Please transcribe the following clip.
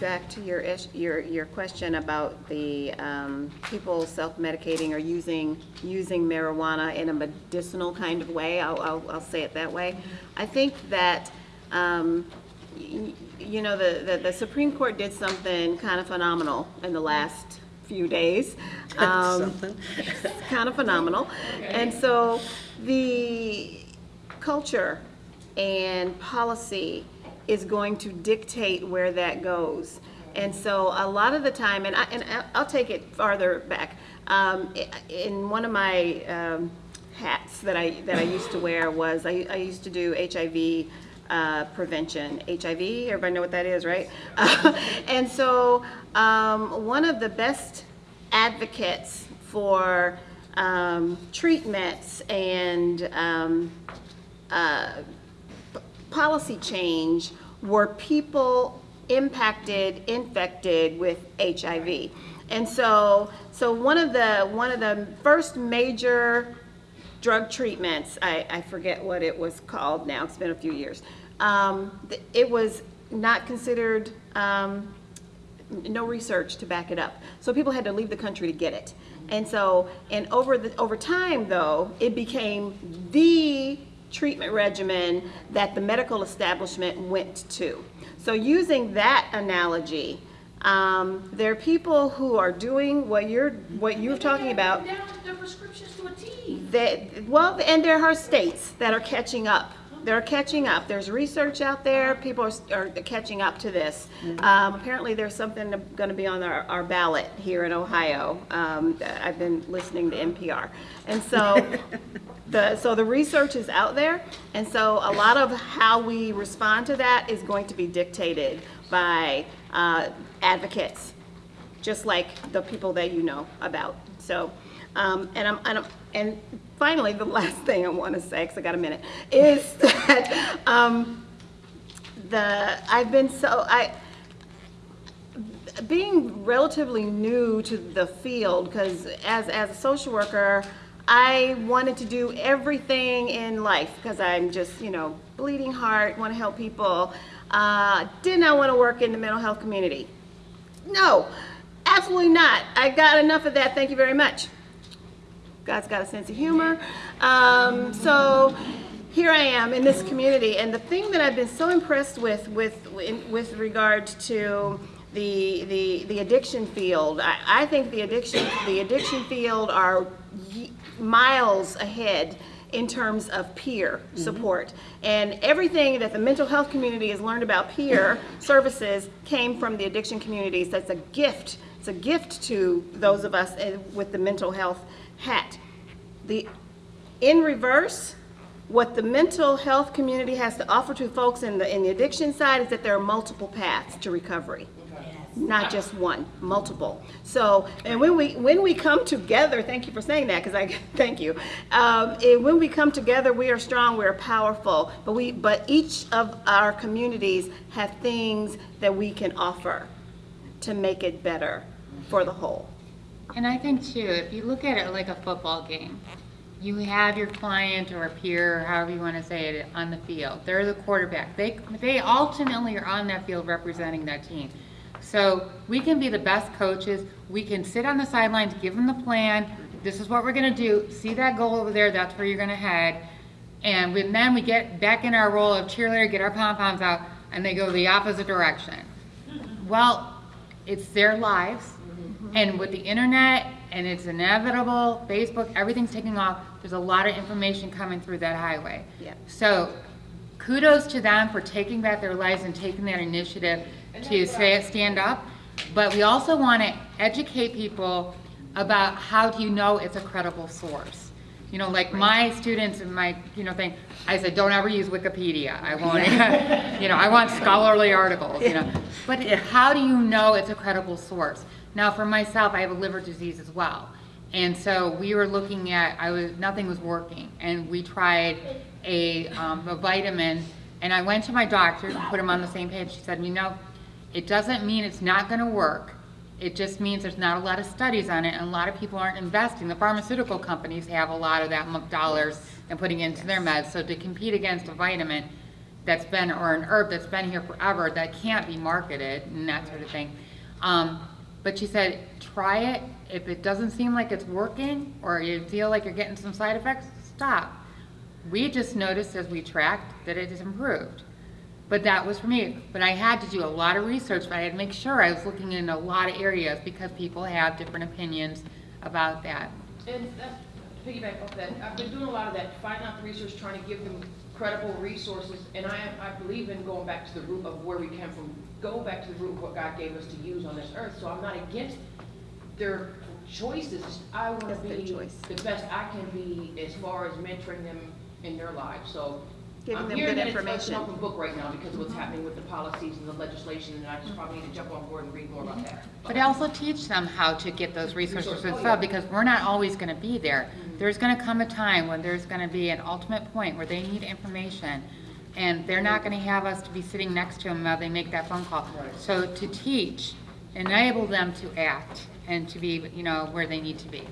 back to your, ish- your, your question about the um, people self-medicating or using, using marijuana in a medicinal kind of way, I'll, I'll, I'll say it that way. I think that, um, you know, the, the- the Supreme Court did something kind of phenomenal in the last few days. Um, Something. kind of phenomenal. And so the culture and policy is going to dictate where that goes. And so a lot of the time, and I, and I'll take it farther back. Um, in one of my, um, hats that I, that I used to wear was, I, I used to do HIV, uh, prevention. HIV, everybody know what that is, right? And so, um, one of the best advocates for, um, treatments and, um, uh, policy change were people impacted, infected with HIV. And so, so one of the, one of the first major drug treatments, I, I forget what it was called now, it's been a few years. Um, it was not considered, um, no research to back it up. So people had to leave the country to get it. And so, and over the, over time though, it became the treatment regimen that the medical establishment went to. So using that analogy, um, there are people who are doing what you're, what you're talking about. Down the prescriptions to a T. That, well, and there are states that are catching up. They're catching up. There's research out there. People are, are catching up to this. Um, apparently, there's something going to be on our, our ballot here in Ohio. Um, I've been listening to NPR, and so the so the research is out there, and so a lot of how we respond to that is going to be dictated by uh, advocates just like the people that you know about. So, um, and I'm, and I'm, and finally, the last thing I want to say, because I got a minute, is that um, the I've been so I being relatively new to the field because as as a social worker. I wanted to do everything in life because I'm just, you know, bleeding heart, want to help people. Uh, did not want to work in the mental health community. No, absolutely not. I got enough of that. Thank you very much. God's got a sense of humor. Um, so here I am in this community, and the thing that I've been so impressed with, with, with regard to the, the, the addiction field, I, I think the addiction, the addiction field are miles ahead in terms of peer support. And everything that the mental health community has learned about peer services came from the addiction communities. That's a gift. It's a gift to those of us eh, with the mental health hat. The, in reverse, what the mental health community has to offer to folks in the, in the addiction side is that there are multiple paths to recovery. Not just one, multiple. So, and when we, when we come together, thank you for saying that, because I, thank you. Um, and when we come together, we are strong, we are powerful, but we, but each of our communities have things that we can offer to make it better for the whole. And I think too, if you look at it like a football game, you have your client or peer, however you want to say it, on the field. They're the quarterback. They, they ultimately are on that field representing that team. So we can be the best coaches. We can sit on the sidelines, give them the plan. This is what we're going to do. See that goal over there. That's where you're going to head. And then we get back in our role of cheerleader, get our pom poms out, and they go the opposite direction. Well, it's their lives, and with the internet, and it's inevitable, Facebook, everything's taking off, there's a lot of information coming through that highway. Yeah. So kudos to them for taking back their lives and taking that initiative to say, stand up. But we also want to educate people about how do you know it's a credible source. You know, like my students and my, you know, thing, I said, don't ever use Wikipedia. I won't, you know, I want scholarly articles, you know. But how do you know it's a credible source? Now, for myself, I have a liver disease as well. And so we were looking at, I was, nothing was working. And we tried a, um, a vitamin, and I went to my doctor and put him on the same page. She said, you know, it doesn't mean it's not gonna work. It just means there's not a lot of studies on it, and a lot of people aren't investing. The pharmaceutical companies have a lot of that dollars and putting into their meds. So to compete against a vitamin, that's been, or an herb that's been here forever that can't be marketed and that sort of thing. Um, but she said, try it. If it doesn't seem like it's working or you feel like you're getting some side effects, stop. We just noticed as we tracked that it has improved. But that was for me. But I had to do a lot of research, but I had to make sure I was looking in a lot of areas because people have different opinions about that. And that, to piggyback off that, I've been doing a lot of that, finding out the research, trying to give them credible resources, and I, I believe in going back to the root of where we came from, go back to the root of what God gave us to use on this earth, so I'm not against their choices, I wanna be choice. the best I can be as far as mentoring them in their lives, so. Giving I'm them hearing good that it's- It's information. an open book right now because of what's happening with the policies and the legislation, and I just probably need to jump on board and read more about that. But also teach them how to get those resources Resources, oh, themselves, yeah. because we're not always gonna be there. There's gonna come a time when there's gonna be an ultimate point where they need information, and they're not gonna have us to be sitting next to them while they make that phone call. Right. So to teach, enable them to act, and to be, you know, where they need to be.